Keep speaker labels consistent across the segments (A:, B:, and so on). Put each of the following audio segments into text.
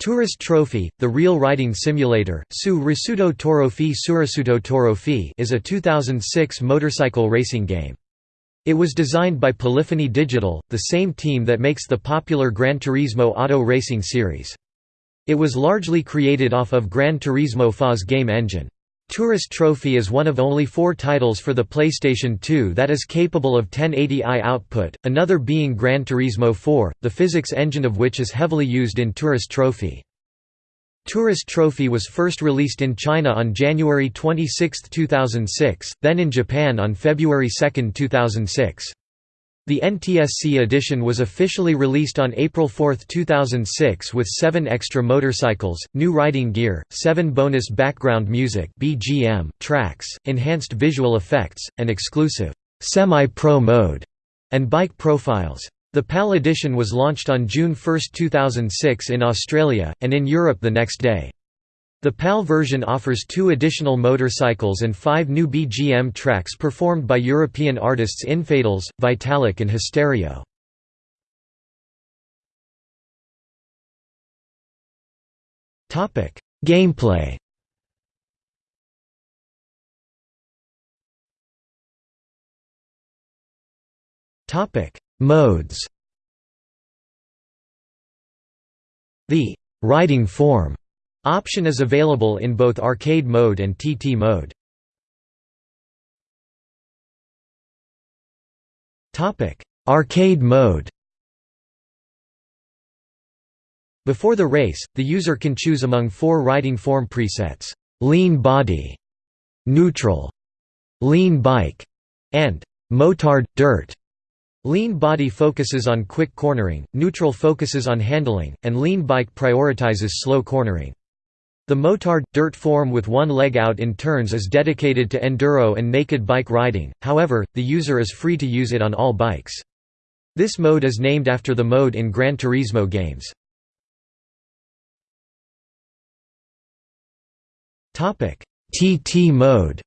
A: Tourist Trophy, the real riding simulator, Su Risuto Torofi Surasuto Torofi is a 2006 motorcycle racing game. It was designed by Polyphony Digital, the same team that makes the popular Gran Turismo auto racing series. It was largely created off of Gran Turismo FA's game engine. Tourist Trophy is one of only four titles for the PlayStation 2 that is capable of 1080i output, another being Gran Turismo 4, the physics engine of which is heavily used in Tourist Trophy. Tourist Trophy was first released in China on January 26, 2006, then in Japan on February 2, 2006. The NTSC edition was officially released on April 4, 2006 with seven extra motorcycles, new riding gear, seven bonus background music BGM tracks, enhanced visual effects, and exclusive semi-pro mode, and bike profiles. The PAL edition was launched on June 1, 2006 in Australia, and in Europe the next day. The PAL version offers two additional motorcycles and five new BGM tracks performed by European artists Infadels, Vitalic and Hysterio. Gameplay. Modes. The «riding form» Option is available in both arcade mode and TT mode. Arcade mode Before the race, the user can choose among four riding form presets, lean body, neutral, lean bike, and motard, dirt. Lean body focuses on quick cornering, neutral focuses on handling, and lean bike prioritizes slow cornering. The motard, dirt form with one leg out in turns is dedicated to enduro and naked bike riding, however, the user is free to use it on all bikes. This mode is named after the mode in Gran Turismo games. TT mode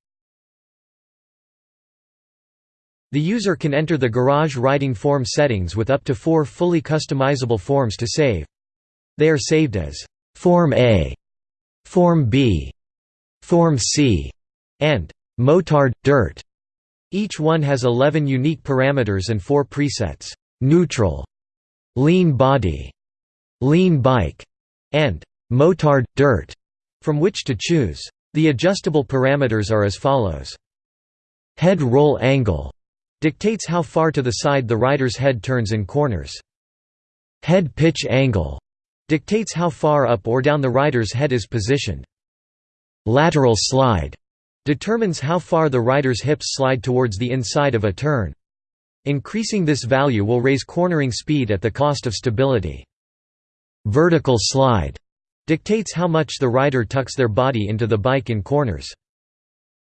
A: The user can enter the garage riding form settings with up to four fully customizable forms to save. They are saved as Form A Form B, Form C, and Motard Dirt. Each one has 11 unique parameters and 4 presets: neutral, lean body, lean bike, and Motard Dirt, from which to choose. The adjustable parameters are as follows. Head roll angle dictates how far to the side the rider's head turns in corners. Head pitch angle Dictates how far up or down the rider's head is positioned. Lateral slide determines how far the rider's hips slide towards the inside of a turn. Increasing this value will raise cornering speed at the cost of stability. Vertical slide dictates how much the rider tucks their body into the bike in corners.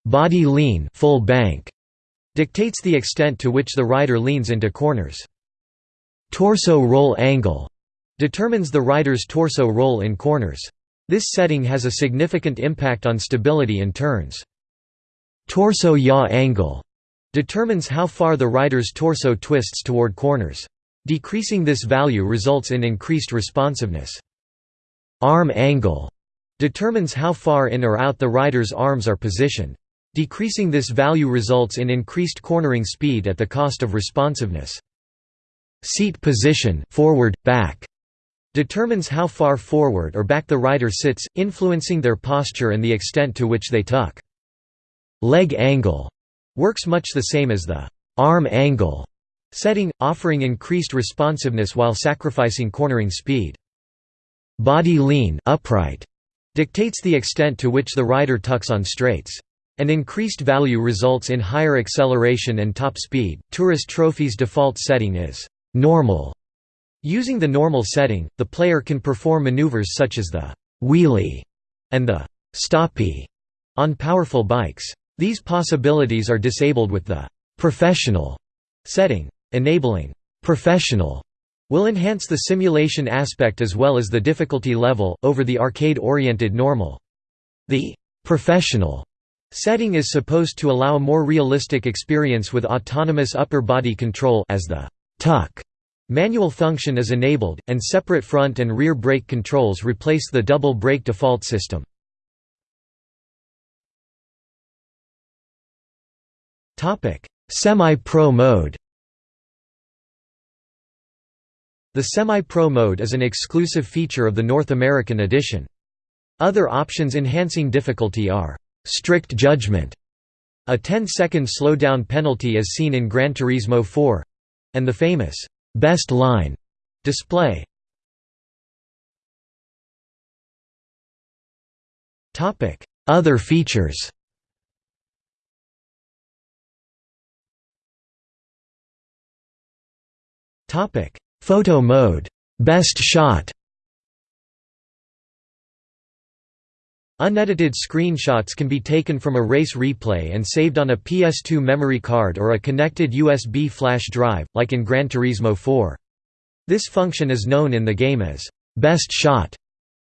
A: Body lean full bank dictates the extent to which the rider leans into corners. Torso roll angle determines the rider's torso roll in corners. This setting has a significant impact on stability in turns. Torso yaw angle determines how far the rider's torso twists toward corners. Decreasing this value results in increased responsiveness. Arm angle determines how far in or out the rider's arms are positioned. Decreasing this value results in increased cornering speed at the cost of responsiveness. Seat position forward, back determines how far forward or back the rider sits, influencing their posture and the extent to which they tuck. Leg angle works much the same as the arm angle setting, offering increased responsiveness while sacrificing cornering speed. Body lean upright dictates the extent to which the rider tucks on straights. An increased value results in higher acceleration and top speed. Tourist Trophy's default setting is normal Using the normal setting, the player can perform maneuvers such as the «wheelie» and the «stoppie» on powerful bikes. These possibilities are disabled with the «professional» setting. Enabling «professional» will enhance the simulation aspect as well as the difficulty level, over the arcade-oriented normal. The «professional» setting is supposed to allow a more realistic experience with autonomous upper body control as the «tuck» Manual function is enabled, and separate front and rear brake controls replace the double brake default system. Semi-Pro mode The Semi-Pro mode is an exclusive feature of the North American edition. Other options enhancing difficulty are «strict judgment», a 10-second slowdown penalty as seen in Gran Turismo 4 and the famous «best line» display. Other features. Photo mode. Best shot Unedited screenshots can be taken from a race replay and saved on a PS2 memory card or a connected USB flash drive, like in Gran Turismo 4. This function is known in the game as «best shot».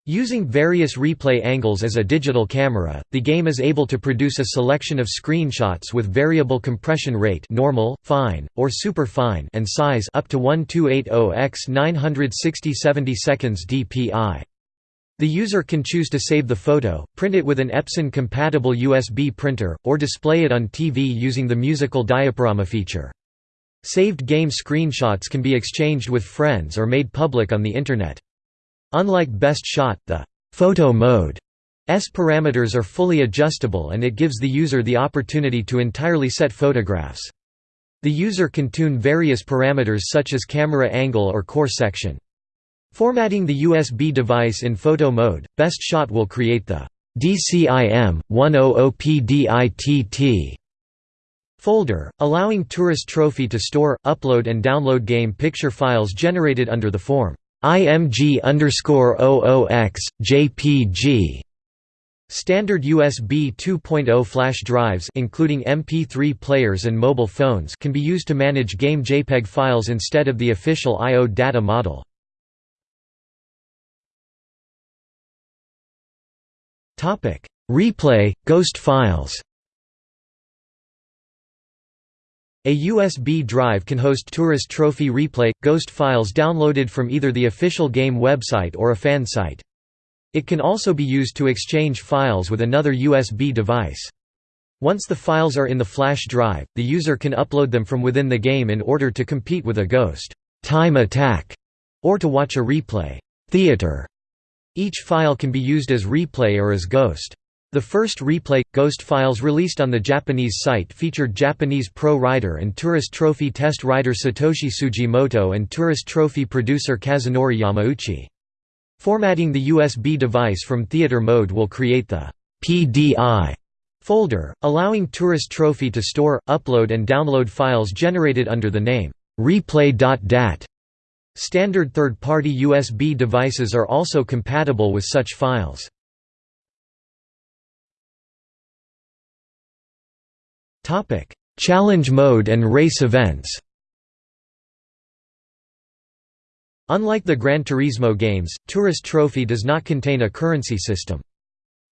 A: Using various replay angles as a digital camera, the game is able to produce a selection of screenshots with variable compression rate normal, fine, or super fine and size up to 1280 x 960 70 seconds dpi. The user can choose to save the photo, print it with an Epson-compatible USB printer, or display it on TV using the musical diaporama feature. Saved game screenshots can be exchanged with friends or made public on the Internet. Unlike Best Shot, the photo mode S parameters are fully adjustable and it gives the user the opportunity to entirely set photographs. The user can tune various parameters such as camera angle or core section. Formatting the USB device in photo mode, Best Shot will create the DCIM 100PDITT folder, allowing Tourist Trophy to store, upload and download game picture files generated under the form IMG underscore OOX, JPG. Standard USB 2.0 flash drives including MP3 players and mobile phones can be used to manage game JPEG files instead of the official I.O. data model. Replay, ghost files A USB drive can host Tourist Trophy Replay – Ghost files downloaded from either the official game website or a fan site. It can also be used to exchange files with another USB device. Once the files are in the flash drive, the user can upload them from within the game in order to compete with a Ghost time attack or to watch a replay theater. Each file can be used as replay or as Ghost. The first replay Ghost files released on the Japanese site featured Japanese pro rider and Tourist Trophy test rider Satoshi Sugimoto and Tourist Trophy producer Kazunori Yamauchi. Formatting the USB device from theater mode will create the PDI folder, allowing Tourist Trophy to store, upload and download files generated under the name replay.dat. Standard third-party USB devices are also compatible with such files. Challenge mode and race events. Unlike the Gran Turismo games, Tourist Trophy does not contain a currency system.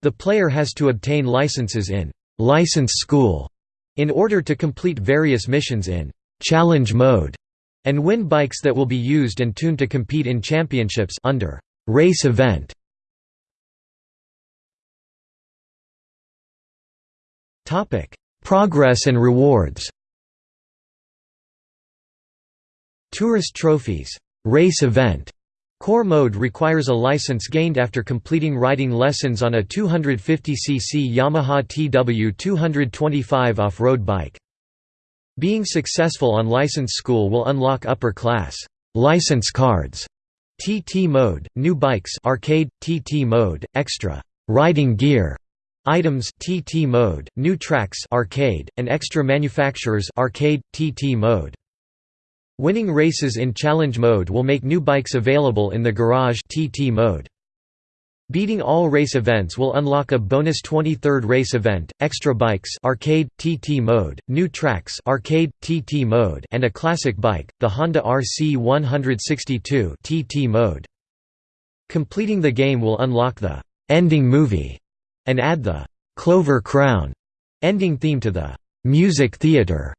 A: The player has to obtain licenses in license school in order to complete various missions in challenge mode and win bikes that will be used and tuned to compete in championships under race event. Topic: Progress and rewards Tourist trophies race event Core mode requires a license gained after completing riding lessons on a 250cc Yamaha TW225 off-road bike. Being successful on license school will unlock upper class license cards, TT mode, new bikes arcade, TT mode, extra riding gear, Items TT mode, new tracks arcade, and extra manufacturers arcade, TT mode. Winning races in challenge mode will make new bikes available in the garage TT mode. Beating all race events will unlock a bonus 23rd race event, extra bikes arcade, TT mode, new tracks arcade, TT mode, and a classic bike, the Honda RC162 TT mode. Completing the game will unlock the «ending movie» and add the «Clover Crown» ending theme to the «Music Theater»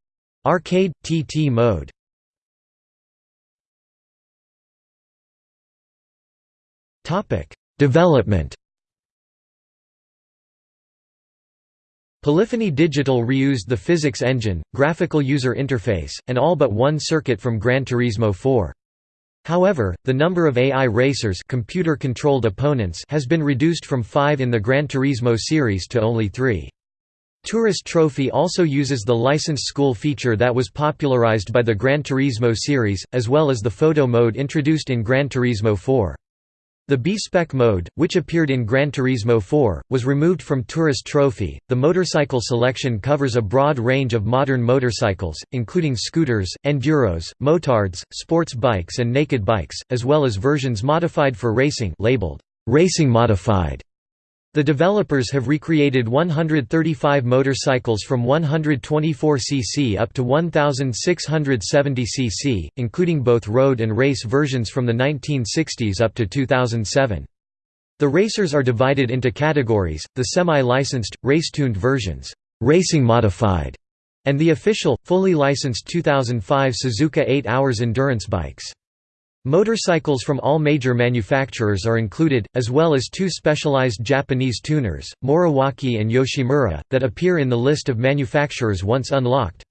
A: arcade, TT mode. Topic Development Polyphony Digital reused the physics engine, graphical user interface, and all but one circuit from Gran Turismo 4. However, the number of AI racers computer-controlled opponents has been reduced from five in the Gran Turismo series to only three. Tourist Trophy also uses the licensed school feature that was popularized by the Gran Turismo series, as well as the photo mode introduced in Gran Turismo 4. The B-Spec mode, which appeared in Gran Turismo 4, was removed from Tourist Trophy. The motorcycle selection covers a broad range of modern motorcycles, including scooters, enduros, motards, sports bikes, and naked bikes, as well as versions modified for racing, labeled Racing Modified. The developers have recreated 135 motorcycles from 124 cc up to 1670 cc, including both road and race versions from the 1960s up to 2007. The racers are divided into categories, the semi-licensed, race-tuned versions, racing modified, and the official, fully licensed 2005 Suzuka 8 Hours endurance bikes. Motorcycles from all major manufacturers are included, as well as two specialized Japanese tuners, Moriwaki and Yoshimura, that appear in the list of manufacturers once unlocked.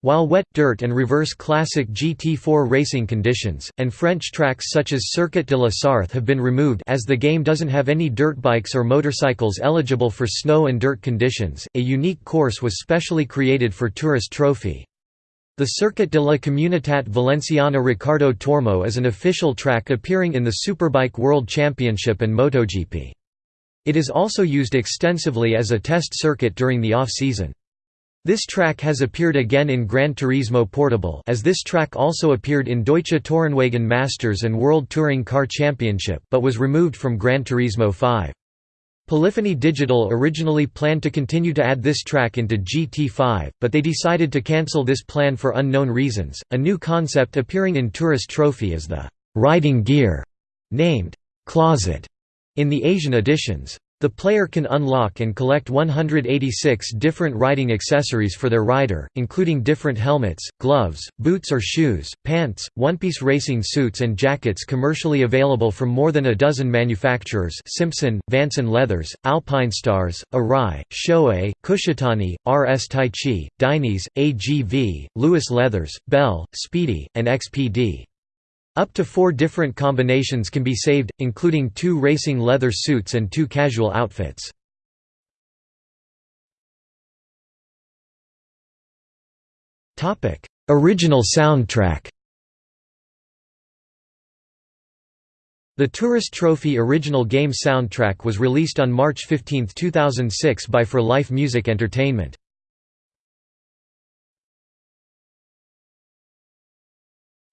A: While wet, dirt and reverse classic GT4 racing conditions, and French tracks such as Circuit de la Sarthe have been removed as the game doesn't have any dirt bikes or motorcycles eligible for snow and dirt conditions, a unique course was specially created for Tourist Trophy. The Circuit de la Comunitat Valenciana Ricardo Tormo is an official track appearing in the Superbike World Championship and MotoGP. It is also used extensively as a test circuit during the off-season. This track has appeared again in Gran Turismo Portable as this track also appeared in Deutsche Tourenwagen Masters and World Touring Car Championship but was removed from Gran Turismo 5. Polyphony Digital originally planned to continue to add this track into GT5, but they decided to cancel this plan for unknown reasons. A new concept appearing in Tourist Trophy is the riding gear, named Closet, in the Asian editions. The player can unlock and collect 186 different riding accessories for their rider, including different helmets, gloves, boots or shoes, pants, one-piece racing suits and jackets commercially available from more than a dozen manufacturers Simpson, Vanson Leathers, Alpinestars, Arai, Shoei, Kushitani, RS Taichi, Dainese, AGV, Lewis Leathers, Bell, Spidi, and XPD. Up to four different combinations can be saved, including two racing leather suits and two casual outfits. Original soundtrack The Tourist Trophy original game soundtrack was released on March 15, 2006 by For Life Music Entertainment.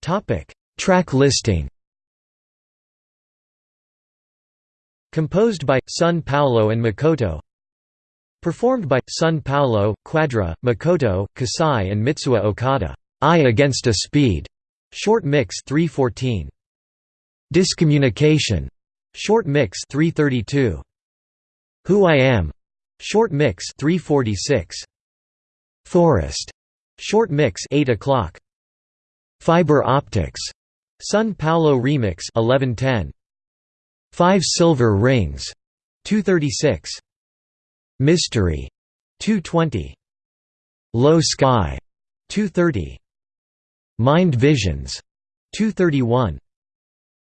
A: Topic: Track listing Composed by, Sun Paolo and Makoto Performed by, Sun Paolo, Quadra, Makoto, Kasai and Mitsuya Okada I Against a Speed, Short Mix 314. Discommunication, Short Mix 332. Who I Am, Short Mix 346. Forest, Short Mix 8 o'clock. Fiber Optics, Sun Paolo Remix 1110 5 Silver Rings. 236 Mystery. 220 Low Sky. 230 Mind Visions. 231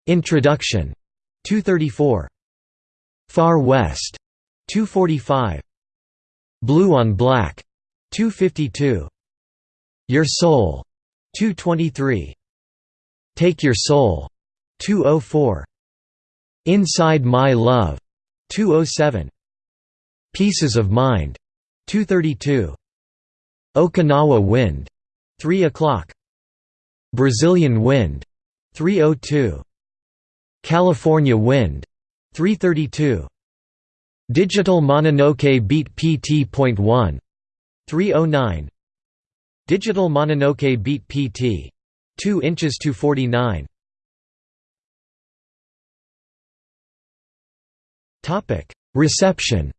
A: Introduction. 234 Far West. 245 Blue on Black. 252 Your Soul. 223 Take Your Soul 204 Inside My Love 207 Pieces of Mind 232 Okinawa Wind 3 o'clock. Brazilian Wind 302 California Wind 332 Digital Mononoke Beat PT.1 309 Digital Mononoke Beat PT 2 inches to 49. Topic: Reception.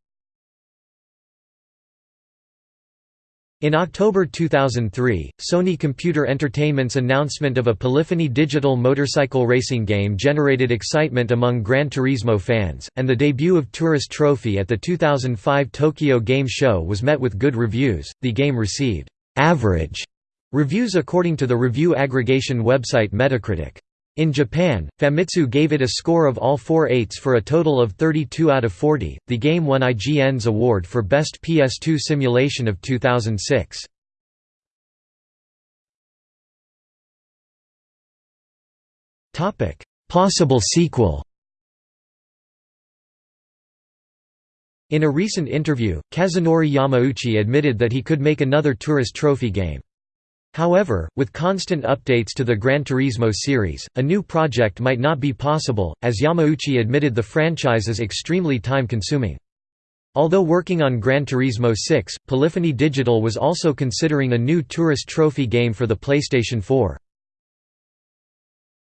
A: In October 2003, Sony Computer Entertainment's announcement of a Polyphony digital motorcycle racing game generated excitement among Gran Turismo fans, and the debut of Tourist Trophy at the 2005 Tokyo Game Show was met with good reviews. The game received average reviews according to the review aggregation website Metacritic. In Japan, Famitsu gave it a score of all four eights for a total of 32 out of 40. The game won IGN's award for Best PS2 Simulation of 2006. Topic: Possible sequel. In a recent interview, Kazunori Yamauchi admitted that he could make another Tourist Trophy game. However, with constant updates to the Gran Turismo series, a new project might not be possible, as Yamauchi admitted the franchise is extremely time-consuming. Although working on Gran Turismo 6, Polyphony Digital was also considering a new Tourist Trophy game for the PlayStation 4.